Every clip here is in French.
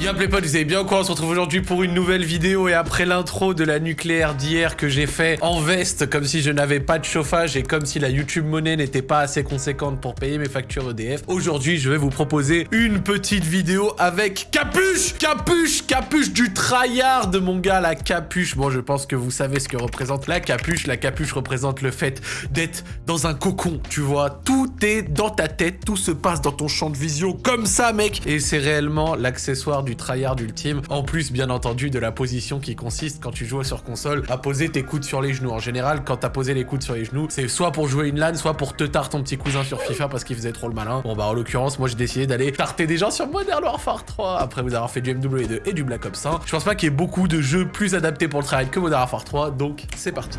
Y'a les potes, vous allez bien quoi On se retrouve aujourd'hui pour une nouvelle vidéo et après l'intro de la nucléaire d'hier que j'ai fait en veste comme si je n'avais pas de chauffage et comme si la YouTube monnaie n'était pas assez conséquente pour payer mes factures EDF. Aujourd'hui, je vais vous proposer une petite vidéo avec Capuche Capuche Capuche du tryhard de mon gars, la capuche. Bon, je pense que vous savez ce que représente la capuche. La capuche représente le fait d'être dans un cocon, tu vois. Tout est dans ta tête, tout se passe dans ton champ de vision comme ça, mec. Et c'est réellement l'accessoire du du tryhard ultime. En plus, bien entendu, de la position qui consiste, quand tu joues sur console, à poser tes coudes sur les genoux. En général, quand t'as posé les coudes sur les genoux, c'est soit pour jouer une LAN, soit pour te tarte ton petit cousin sur FIFA parce qu'il faisait trop le malin. Bon bah en l'occurrence, moi j'ai décidé d'aller tarter des gens sur Modern Warfare 3 après vous avoir fait du MW2 et du Black Ops 1. Je pense pas qu'il y ait beaucoup de jeux plus adaptés pour le tryhard que Modern Warfare 3, donc c'est parti.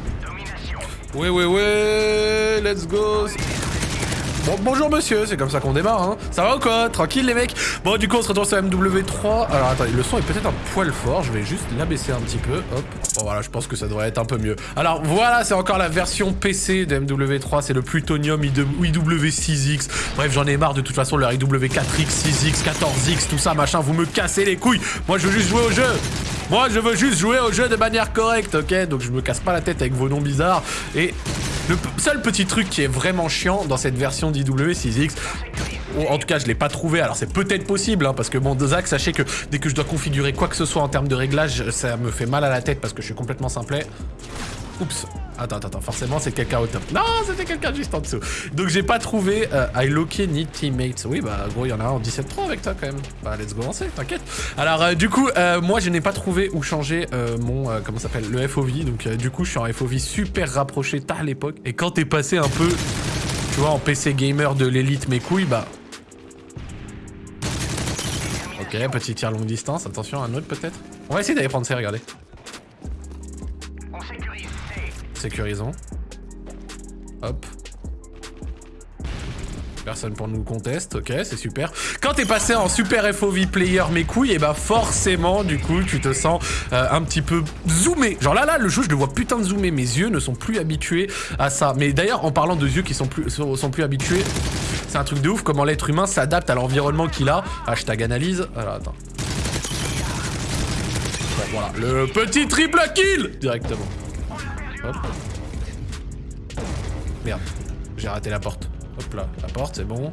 Ouais ouais ouais, let's go Bon, bonjour monsieur, c'est comme ça qu'on démarre, hein. Ça va ou quoi? Tranquille les mecs? Bon, du coup, on se retrouve sur MW3. Alors, attendez, le son est peut-être un poil fort. Je vais juste l'abaisser un petit peu. Hop. Bon, voilà, je pense que ça devrait être un peu mieux. Alors, voilà, c'est encore la version PC de MW3. C'est le Plutonium IW6X. Bref, j'en ai marre de toute façon, leur IW4X, 6X, 14X, tout ça, machin. Vous me cassez les couilles. Moi, je veux juste jouer au jeu. Moi, je veux juste jouer au jeu de manière correcte, ok? Donc, je me casse pas la tête avec vos noms bizarres. Et le seul petit truc qui est vraiment chiant dans cette version d'IW6X, en tout cas je l'ai pas trouvé, alors c'est peut-être possible, hein, parce que bon, Zach, sachez que dès que je dois configurer quoi que ce soit en termes de réglage, ça me fait mal à la tête parce que je suis complètement simplet. Oups. Attends, attends. Forcément, c'est quelqu'un au top. Non, c'était quelqu'un juste en dessous. Donc, j'ai pas trouvé euh, I locké need teammates. Oui, bah, gros, il y en a un en 17.3 avec toi, quand même. Bah, let's go lancer, t'inquiète. Alors, euh, du coup, euh, moi, je n'ai pas trouvé où changer mon, comment s'appelle, le FOV. Donc, du coup, je suis en FOV super rapproché à l'époque. Et quand t'es passé un peu, tu vois, en PC gamer de l'élite mes couilles, bah... Ok, petit tir longue distance. Attention, un autre peut-être. On va essayer d'aller prendre ça, regardez. Sécurisons. Hop. Personne pour nous conteste, ok, c'est super. Quand t'es passé en super FOV player mes couilles, et eh bah ben, forcément, du coup, tu te sens euh, un petit peu zoomé. Genre là, là, le jeu, je le vois putain de zoomer. Mes yeux ne sont plus habitués à ça. Mais d'ailleurs, en parlant de yeux qui sont plus, sont, plus habitués, c'est un truc de ouf comment l'être humain s'adapte à l'environnement qu'il a. Hashtag analyse. Attends. Voilà. Le petit triple kill Directement. Merde, j'ai raté la porte. Hop là, la porte, c'est bon.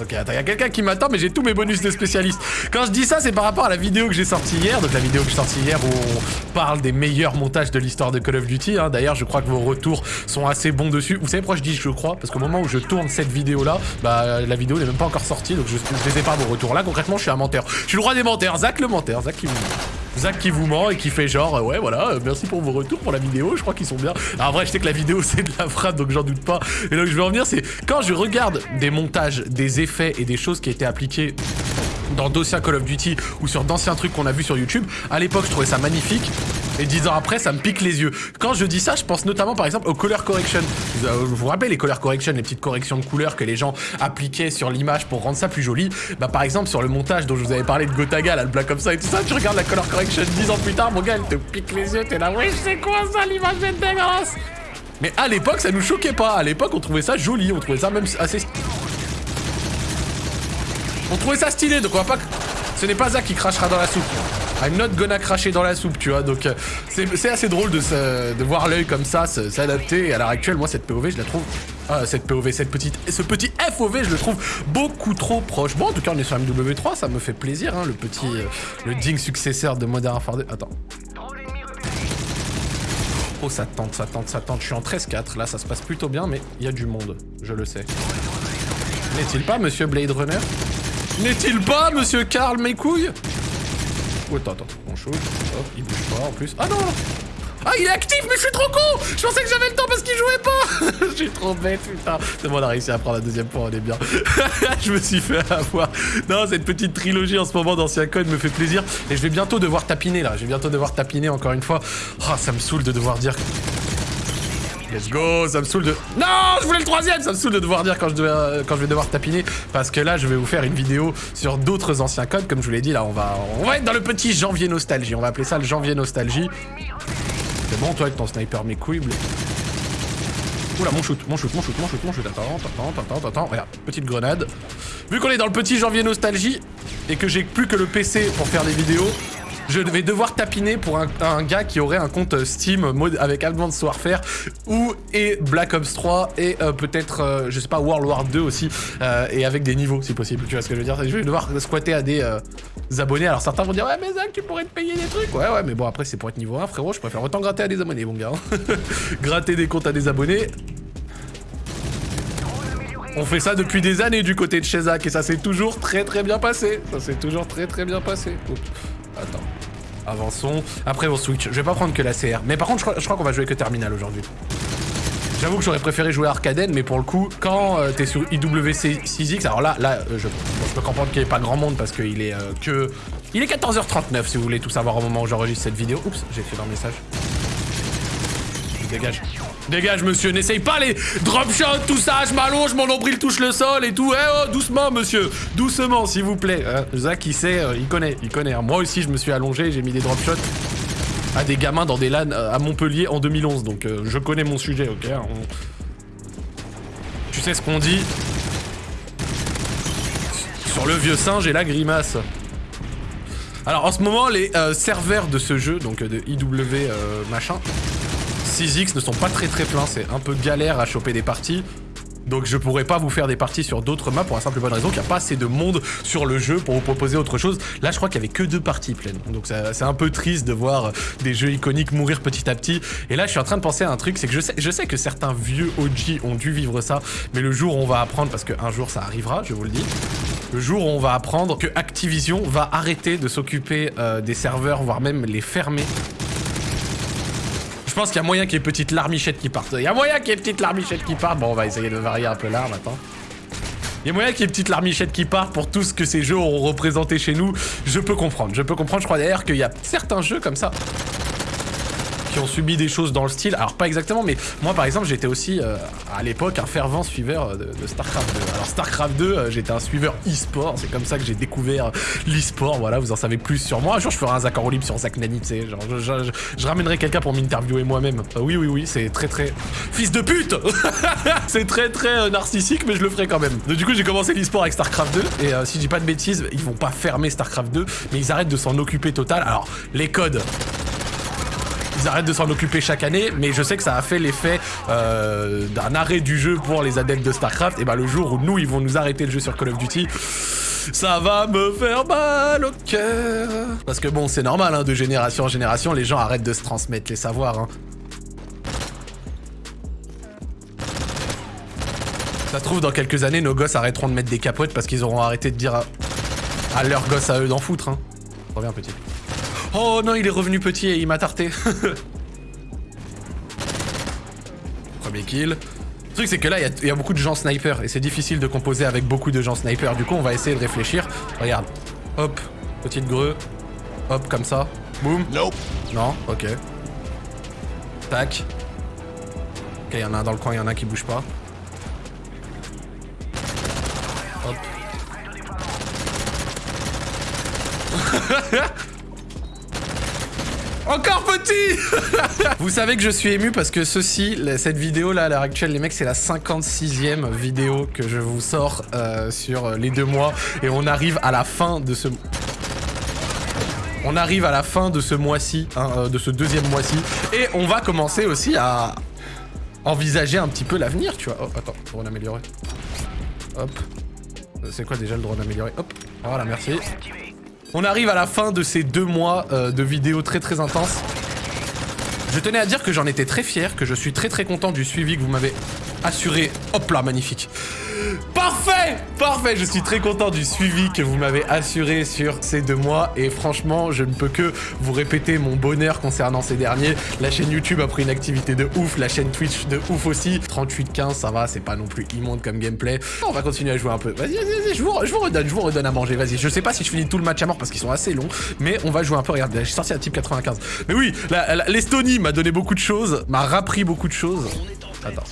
Ok, attends, il y a quelqu'un qui m'attend, mais j'ai tous mes bonus de spécialiste. Quand je dis ça, c'est par rapport à la vidéo que j'ai sortie hier. Donc la vidéo que j'ai sortie hier où on parle des meilleurs montages de l'histoire de Call of Duty. Hein. D'ailleurs, je crois que vos retours sont assez bons dessus. Vous savez pourquoi je dis je crois? Parce qu'au moment où je tourne cette vidéo-là, bah la vidéo n'est même pas encore sortie. Donc je, je les ai pas vos retours. Là, concrètement, je suis un menteur. Je suis le roi des menteurs. Zach le menteur. Zach qui vous... Zach qui vous ment et qui fait genre euh, ouais voilà euh, merci pour vos retours pour la vidéo je crois qu'ils sont bien alors en vrai je sais que la vidéo c'est de la frappe donc j'en doute pas et là où je veux en venir c'est quand je regarde des montages des effets et des choses qui étaient appliquées dans d'anciens Call of Duty ou sur d'anciens trucs qu'on a vu sur YouTube. À l'époque, je trouvais ça magnifique. Et dix ans après, ça me pique les yeux. Quand je dis ça, je pense notamment par exemple au color correction. Vous euh, vous, rappelez les color correction, les petites corrections de couleurs que les gens appliquaient sur l'image pour rendre ça plus joli? Bah par exemple sur le montage dont je vous avais parlé de Gotaga, là, le black comme ça et tout ça, tu regardes la color correction dix ans plus tard, mon gars, elle te pique les yeux, t'es là, oui, c'est quoi ça, l'image est dégueulasse Mais à l'époque, ça nous choquait pas. À l'époque, on trouvait ça joli, on trouvait ça même assez on trouvait ça stylé, donc on va pas... Ce n'est pas Zach qui crachera dans la soupe. I'm not gonna cracher dans la soupe, tu vois. Donc, euh, c'est assez drôle de, de voir l'œil comme ça s'adapter. Et à l'heure actuelle, moi, cette POV, je la trouve... Ah, cette POV, cette petite, ce petit FOV, je le trouve beaucoup trop proche. Bon, en tout cas, on est sur MW3, ça me fait plaisir, hein, le petit... Euh, le digne successeur de Modern Warfare 2. Attends. Oh, ça tente, ça tente, ça tente. Je suis en 13-4. Là, ça se passe plutôt bien, mais il y a du monde. Je le sais. N'est-il pas, monsieur Blade Runner? N'est-il pas, monsieur Karl, mes couilles Oh, attends, attends, on shoot. Hop, il bouge pas en plus. Ah non ah, il est actif, mais je suis trop con Je pensais que j'avais le temps parce qu'il jouait pas Je suis trop bête, putain. C'est bon, on a réussi à prendre la deuxième fois, on est bien. je me suis fait avoir. Non, cette petite trilogie en ce moment d'Ancien Code me fait plaisir. Et je vais bientôt devoir tapiner, là. Je vais bientôt devoir tapiner encore une fois. Oh, ça me saoule de devoir dire Let's go, ça me saoule de... Non, je voulais le troisième Ça me saoule de devoir dire quand je, euh, quand je vais devoir tapiner, parce que là, je vais vous faire une vidéo sur d'autres anciens codes, comme je vous l'ai dit, là, on va, on va être dans le petit janvier nostalgie, on va appeler ça le janvier nostalgie. C'est bon, toi, avec ton sniper, mes couilles, Oula, mon shoot, mon shoot, mon shoot, mon shoot, mon shoot, attends, attends, attends, attends, attends, regarde, petite grenade. Vu qu'on est dans le petit janvier nostalgie et que j'ai plus que le PC pour faire des vidéos, je vais devoir tapiner pour un, gars qui aurait un compte Steam mode avec Advanced Warfare ou et Black Ops 3 et euh, peut-être, euh, je sais pas, World War 2 aussi euh, et avec des niveaux si possible. Tu vois ce que je veux dire? Je vais devoir squatter à des abonnés. Alors certains vont dire ouais mais Zach tu pourrais te payer des trucs. Ouais ouais mais bon après c'est pour être niveau 1 frérot. Je préfère autant gratter à des abonnés mon gars. gratter des comptes à des abonnés. On fait ça depuis des années du côté de chez Zach et ça s'est toujours très très bien passé. Ça s'est toujours très très bien passé. Attends. Avançons. Après, on switch. Je vais pas prendre que la CR. Mais par contre, je crois, qu'on va jouer que Terminal aujourd'hui. J'avoue que j'aurais préféré jouer Arcaden, mais pour le coup, quand euh, t'es sur IWC6X, alors là, là euh, je, peux comprendre qu'il n'y ait pas grand monde parce qu'il est euh, que... Il est 14h39 si vous voulez tout savoir au moment où j'enregistre cette vidéo. Oups, j'ai fait un message. Dégage. Dégage, monsieur, n'essaye pas les drop shots, tout ça, je m'allonge, mon nombril touche le sol et tout. Eh oh, doucement, monsieur, doucement, s'il vous plaît. Euh, Zach, il sait, euh, il connaît, il connaît. Moi aussi, je me suis allongé, j'ai mis des drop shots à des gamins dans des LAN euh, à Montpellier en 2011. Donc, je connais mon sujet, ok hein, Tu sais ce qu'on dit? Sur le vieux singe et la grimace. Alors, en ce moment, les serveurs de ce jeu, donc de IW machin, 6X ne sont pas très très pleins, c'est un peu galère à choper des parties. Donc je pourrais pas vous faire des parties sur d'autres maps pour la simple bonne raison qu'il n'y a pas assez de monde sur le jeu pour vous proposer autre chose. Là je crois qu'il y avait que deux parties pleines. Donc c'est un peu triste de voir des jeux iconiques mourir petit à petit. Et là je suis en train de penser à un truc, c'est que je sais, je sais que certains vieux OG ont dû vivre ça, mais le jour où on va apprendre, parce qu'un jour ça arrivera, je vous le dis, le jour où on va apprendre que Activision va arrêter de s'occuper euh, des serveurs, voire même les fermer pense qu'il y a moyen qu'il y ait petite larmichette qui parte. Il y a moyen qu'il y ait petite larmichette qui parte. Bon, on va essayer de varier un peu l'arme, attends. Il y a moyen qu'il y ait petite larmichette qui parte pour tout ce que ces jeux ont représenté chez nous. Je peux comprendre, je peux comprendre. Je crois d'ailleurs qu'il y a certains jeux comme ça qui ont subi des choses dans le style. Alors pas exactement, mais moi par exemple j'étais aussi euh, à l'époque un fervent suiveur de, StarCraft 2. StarCraft 2, euh, j'étais un suiveur e-sport, c'est comme ça que j'ai découvert l'e-sport, voilà, vous en savez plus sur moi. Un jour je ferai un Zach libre sur Zach Nani, tu sais, genre je, ramènerai quelqu'un pour m'interviewer moi-même. Euh, oui oui oui, c'est très très... Fils de pute C'est très très narcissique, mais je le ferai quand même. Du coup j'ai commencé l'e-sport avec StarCraft 2, et si je dis pas de bêtises, ils vont pas fermer StarCraft 2, mais ils arrêtent de s'en occuper total. Alors les codes, ils arrêtent de s'en occuper chaque année, mais je sais que ça a fait l'effet euh, d'un arrêt du jeu pour les adeptes de StarCraft. Et bah le jour où nous, ils vont nous arrêter le jeu sur Call of Duty, ça va me faire mal au cœur. Parce que bon, c'est normal, hein, de génération en génération, les gens arrêtent de se transmettre les savoirs. Hein. Ça se trouve, dans quelques années, nos gosses arrêteront de mettre des capotes parce qu'ils auront arrêté de dire à, à leurs gosses à eux d'en foutre. Hein. Reviens, petit. Oh non, il est revenu petit et il m'a tarté. Premier kill. Le truc, c'est que là, il y, a beaucoup de gens sniper et c'est difficile de composer avec beaucoup de gens sniper. Du coup, on va essayer de réfléchir. Regarde. Hop, petite greu. Hop, comme ça. Boum. Non. Non, ok. Tac. Ok, il y en a un dans le coin, il y en a un qui bouge pas. Hop. Encore petit Vous savez que je suis ému parce que ceci, cette vidéo là à l'heure actuelle, les mecs, c'est la 56e vidéo que je vous sors euh, sur les deux mois. Et on arrive à la fin de ce... On arrive à la fin de ce mois-ci, hein, euh, de ce deuxième mois-ci. Et on va commencer aussi à envisager un petit peu l'avenir, tu vois. Oh, attends, drone amélioré. Hop. C'est quoi déjà le drone amélioré Hop. Voilà, merci. On arrive à la fin de ces deux mois euh, de vidéos très très intenses. Je tenais à dire que j'en étais très fier, que je suis très très content du suivi que vous m'avez assuré. Hop là, magnifique. Parfait Parfait Je suis très content du suivi que vous m'avez assuré sur ces deux mois et franchement, je ne peux que vous répéter mon bonheur concernant ces derniers. La chaîne YouTube a pris une activité de ouf, la chaîne Twitch de ouf aussi. 38-15, ça va, c'est pas non plus immonde comme gameplay. On va continuer à jouer un peu. Vas-y, vas-y, vas je vous, je vous redonne, je vous redonne à manger, vas-y. Je sais pas si je finis tout le match à mort parce qu'ils sont assez longs, mais on va jouer un peu. Regarde, j'ai sorti la type 95. Mais oui, l'Estonie m'a donné beaucoup de choses, m'a rappris beaucoup de choses. Attends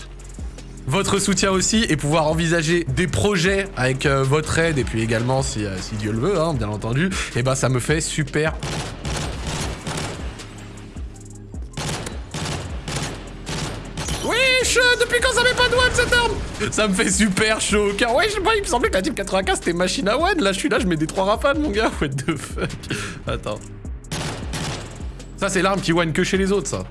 votre soutien aussi et pouvoir envisager des projets avec euh, votre aide et puis également si, euh, Dieu le veut, hein, bien entendu, et eh ben ça me fait super Oui, depuis quand ça met pas de one cette arme? Ça me fait super chaud, car ouais, je sais pas, il me semblait que la type 95 c'était machine à one. Là, je suis là, je mets des trois rafales, mon gars. What the fuck? Attends. Ça, c'est l'arme qui one que chez les autres, ça.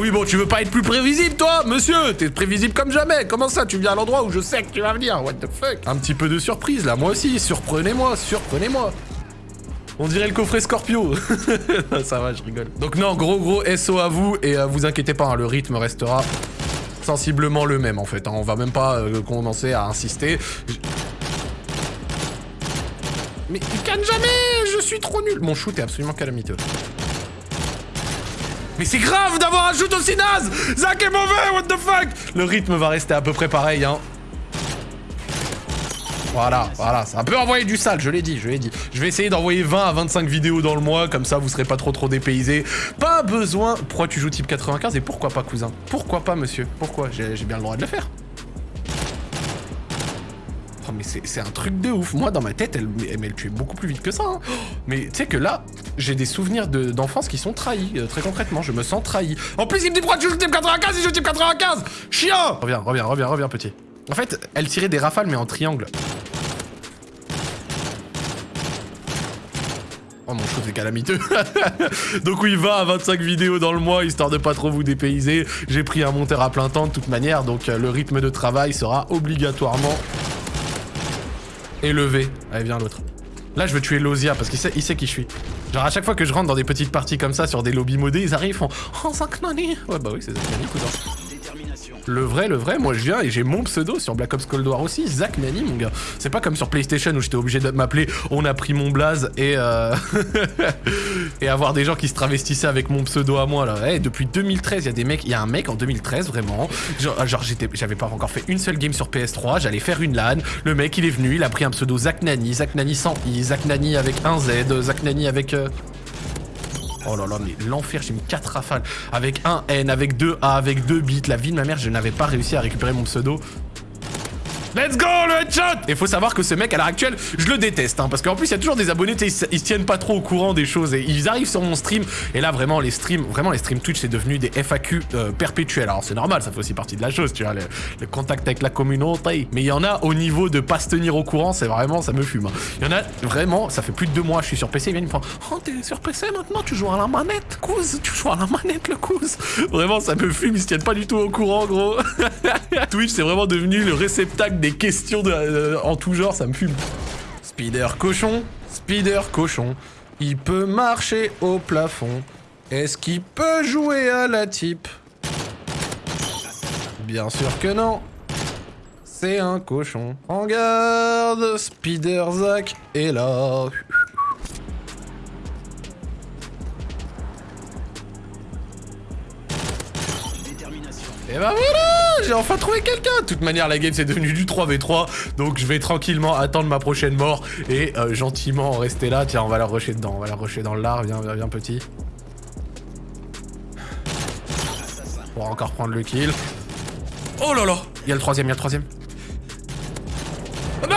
Oui, bon, tu veux pas être plus prévisible, toi, monsieur? T'es prévisible comme jamais. Comment ça, tu viens à l'endroit où je sais que tu vas venir? What the fuck? Un petit peu de surprise, là, moi aussi. Surprenez-moi, surprenez-moi. On dirait le coffret Scorpio. ça va, je rigole. Donc non, gros gros SO à vous. Et euh, vous inquiétez pas, hein, le rythme restera sensiblement le même, en fait. Hein. On va même pas euh, commencer à insister. Mais il canne jamais Je suis trop nul Mon shoot est absolument calamiteux. Mais c'est grave d'avoir un shoot aussi naze Zach est mauvais, what the fuck Le rythme va rester à peu près pareil, hein. Voilà, voilà, ça peut envoyer du sale, je l'ai dit, je l'ai dit. Je vais essayer d'envoyer 20 à 25 vidéos dans le mois, comme ça vous serez pas trop trop dépaysés. Pas besoin... Pourquoi tu joues type 95 et pourquoi pas cousin? Pourquoi pas monsieur? Pourquoi? J'ai bien le droit de le faire. Mais c'est un truc de ouf. Moi dans ma tête, elle, elle, elle tuait beaucoup plus vite que ça. Hein. Mais tu sais que là, j'ai des souvenirs d'enfance qui sont trahis, euh, très concrètement, je me sens trahi. En plus, il me dit pourquoi tu joues type 95 il joue type 95 Chien Reviens, reviens, reviens, reviens, petit. En fait, elle tirait des rafales, mais en triangle. Oh mon shoot est calamiteux Donc oui, va à 25 vidéos dans le mois, histoire de pas trop vous dépayser. J'ai pris un monteur à plein temps de toute manière, donc euh, le rythme de travail sera obligatoirement élevé. Allez, viens l'autre. Là, je veux tuer Lozia parce qu'il sait, il sait qui je suis. Genre, à chaque fois que je rentre dans des petites parties comme ça, sur des lobbies modés, ils arrivent, ils font « Oh, Zaknani !» Ouais, bah oui, c'est Zaknani, cousin. Le vrai, le vrai, moi je viens et j'ai mon pseudo sur Black Ops Cold War aussi, Zach Nani mon gars. C'est pas comme sur PlayStation où j'étais obligé de m'appeler On a pris mon blaze et euh... et avoir des gens qui se travestissaient avec mon pseudo à moi là. Hey, depuis 2013, il y a des mecs, il y a un mec en 2013 vraiment, genre, genre j'étais j'avais pas encore fait une seule game sur PS3, j'allais faire une LAN, le mec il est venu, il a pris un pseudo Zach Nani, Zach Nani sans i, Zach Nani avec un Z, Zach Nani avec euh... Oh là là, mais l'enfer, j'ai mis 4 rafales. Avec un N, avec 2 A, avec 2 bits. La vie de ma mère, je n'avais pas réussi à récupérer mon pseudo. Let's go, le headshot Et faut savoir que ce mec, à l'heure actuelle, je le déteste, hein, parce qu'en plus, il y a toujours des abonnés, ils, ils se tiennent pas trop au courant des choses, et ils arrivent sur mon stream, et là, vraiment, les streams, vraiment, les streams Twitch, c'est devenu des FAQ euh, perpétuels. Alors, c'est normal, ça fait aussi partie de la chose, tu vois, le, contact avec la communauté. Mais il y en a au niveau de pas se tenir au courant, c'est vraiment, ça me fume. Hein. Il y en a, vraiment, ça fait plus de deux mois, je suis sur PC, ils viennent me prendre, oh, t'es sur PC maintenant, tu joues à la manette, couse, tu joues à la manette, le couse. Vraiment, ça me fume, ils se tiennent pas du tout au courant, gros. Twitch, c'est vraiment devenu le réceptacle des questions de euh, en tout genre, ça me fume. Spider cochon, Spider cochon, il peut marcher au plafond. Est-ce qu'il peut jouer à la type? Bien sûr que non. C'est un cochon. En garde, Spider Zack est là. Et bah voilà J'ai enfin trouvé quelqu'un De toute manière, la game, c'est devenu du 3v3. Donc, je vais tranquillement attendre ma prochaine mort et euh, gentiment rester là. Tiens, on va la rusher dedans. On va la rusher dans l'art. Viens, viens, viens, petit. On va encore prendre le kill. Oh là là Il y a le troisième, il y a le troisième. Non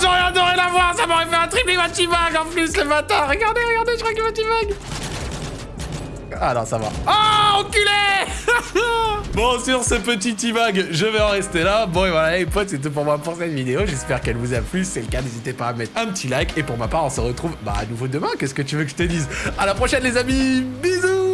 J'aurais adoré la voir Ça m'aurait fait un triple Vativag en plus, le bâtard Regardez, regardez, je crois qu'il Vativag ah non, ça va. Oh, enculé Bon, sur ce petit T-Bag, je vais en rester là. Bon, et voilà, les potes, c'est tout pour moi pour cette vidéo. J'espère qu'elle vous a plu. Si c'est le cas, n'hésitez pas à mettre un petit like. Et pour ma part, on se retrouve bah, à nouveau demain. Qu'est-ce que tu veux que je te dise? À la prochaine, les amis Bisous